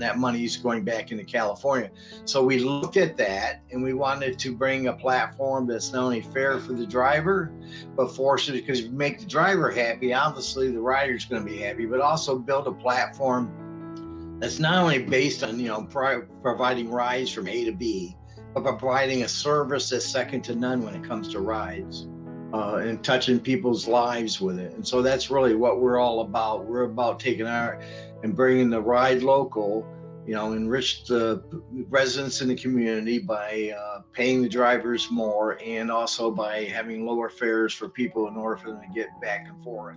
that money is going back into California. So we looked at that and we wanted to bring a platform that's not only fair for the driver, but forces because if you make the driver happy, obviously the rider's going to be happy, but also build a platform that's not only based on, you know, pro providing rides from A to B, but providing a service that's second to none when it comes to rides. Uh, and touching people's lives with it. And so that's really what we're all about. We're about taking our and bringing the ride local, you know, enrich the residents in the community by uh, paying the drivers more and also by having lower fares for people in order for them to get back and forth.